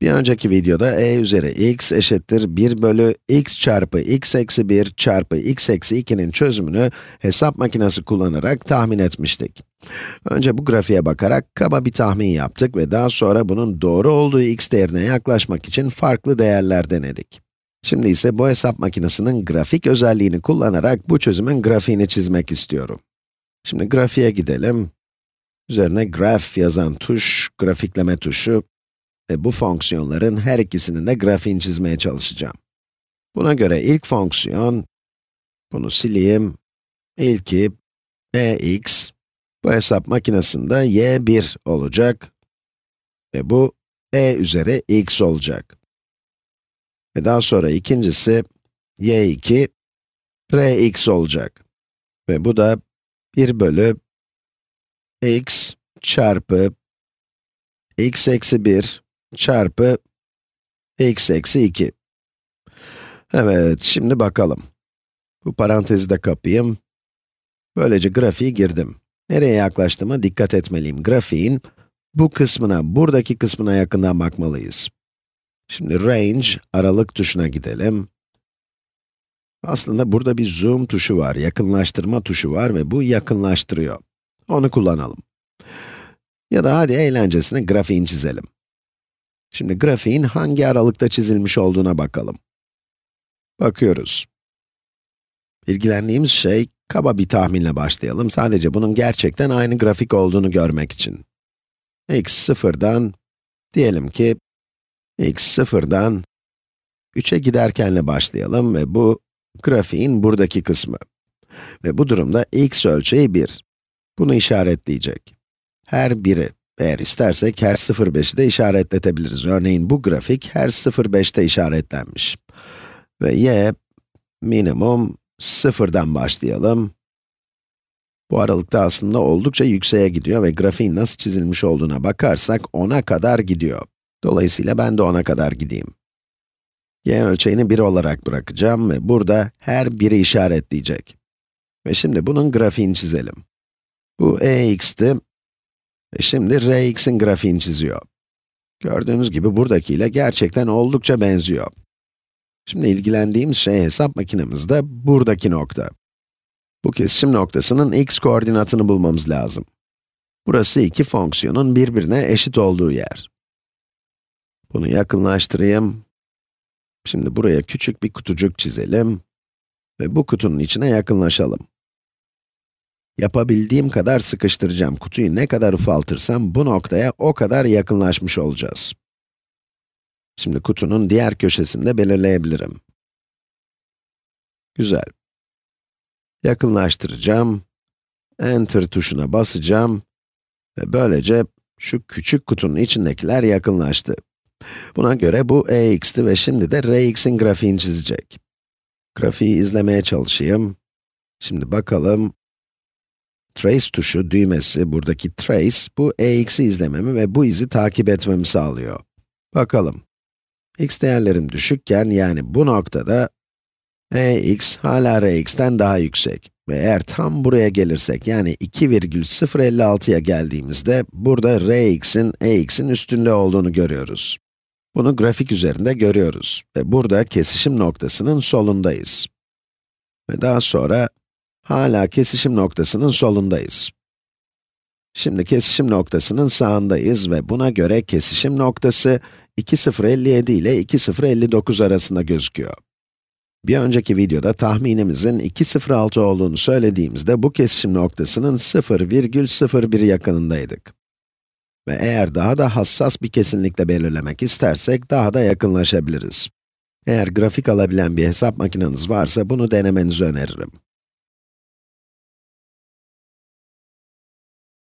Bir önceki videoda e üzeri x eşittir 1 bölü x çarpı x eksi 1 çarpı x eksi 2'nin çözümünü hesap makinesi kullanarak tahmin etmiştik. Önce bu grafiğe bakarak kaba bir tahmin yaptık ve daha sonra bunun doğru olduğu x değerine yaklaşmak için farklı değerler denedik. Şimdi ise bu hesap makinesinin grafik özelliğini kullanarak bu çözümün grafiğini çizmek istiyorum. Şimdi grafiğe gidelim. Üzerine graph yazan tuş, grafikleme tuşu ve bu fonksiyonların her ikisinin de grafiğini çizmeye çalışacağım. Buna göre ilk fonksiyon, bunu sileyim, ilki ex, bu hesap makinesinde y1 olacak ve bu e üzeri x olacak. Ve daha sonra ikincisi y2 rx olacak. Ve bu da 1 bölü x çarpı x eksi 1 çarpı x eksi 2. Evet, şimdi bakalım. Bu parantezi de kapayım. Böylece grafiği girdim. Nereye yaklaştığıma dikkat etmeliyim. Grafiğin bu kısmına, buradaki kısmına yakından bakmalıyız. Şimdi range, aralık tuşuna gidelim. Aslında burada bir zoom tuşu var, yakınlaştırma tuşu var ve bu yakınlaştırıyor. Onu kullanalım. Ya da hadi eğlencesine grafiğini çizelim. Şimdi grafiğin hangi aralıkta çizilmiş olduğuna bakalım. Bakıyoruz. İlgilendiğimiz şey, kaba bir tahminle başlayalım. Sadece bunun gerçekten aynı grafik olduğunu görmek için. x sıfırdan, diyelim ki, x sıfırdan 3'e giderkenle başlayalım ve bu, grafiğin buradaki kısmı. Ve bu durumda x ölçeği 1. Bunu işaretleyecek. Her biri, eğer istersek her 0,5'i de işaretletebiliriz. Örneğin bu grafik her 0,5'te işaretlenmiş. Ve y, minimum 0'dan başlayalım. Bu aralıkta aslında oldukça yükseğe gidiyor ve grafiğin nasıl çizilmiş olduğuna bakarsak 10'a kadar gidiyor. Dolayısıyla ben de 10'a kadar gideyim. y ölçeğini 1 olarak bırakacağım ve burada her biri işaretleyecek. Ve şimdi bunun grafiğini çizelim. Bu ex'ti ve şimdi Rx'in grafiğini çiziyor. Gördüğünüz gibi buradakiyle gerçekten oldukça benziyor. Şimdi ilgilendiğimiz şey hesap makinemizde buradaki nokta. Bu kesişim noktasının x koordinatını bulmamız lazım. Burası iki fonksiyonun birbirine eşit olduğu yer. Bunu yakınlaştırayım. Şimdi buraya küçük bir kutucuk çizelim ve bu kutunun içine yakınlaşalım. Yapabildiğim kadar sıkıştıracağım. Kutuyu ne kadar ufaltırsam bu noktaya o kadar yakınlaşmış olacağız. Şimdi kutunun diğer köşesinde belirleyebilirim. Güzel. Yakınlaştıracağım. Enter tuşuna basacağım. Ve böylece şu küçük kutunun içindekiler yakınlaştı. Buna göre bu ex'ti ve şimdi de rx'in grafiğini çizecek. Grafiği izlemeye çalışayım. Şimdi bakalım, Trace tuşu, düğmesi, buradaki trace, bu ex'i izlememi ve bu izi takip etmemi sağlıyor. Bakalım. x değerlerim düşükken, yani bu noktada, ex hala rx'ten daha yüksek. Ve eğer tam buraya gelirsek, yani 2,056'ya geldiğimizde, burada rx'in ex'in üstünde olduğunu görüyoruz. Bunu grafik üzerinde görüyoruz. Ve burada kesişim noktasının solundayız. Ve daha sonra, Hala kesişim noktasının solundayız. Şimdi kesişim noktasının sağındayız ve buna göre kesişim noktası 2,057 ile 2,059 arasında gözüküyor. Bir önceki videoda tahminimizin 2,06 olduğunu söylediğimizde bu kesişim noktasının 0,01 yakınındaydık. Ve eğer daha da hassas bir kesinlikle belirlemek istersek daha da yakınlaşabiliriz. Eğer grafik alabilen bir hesap makineniz varsa bunu denemenizi öneririm.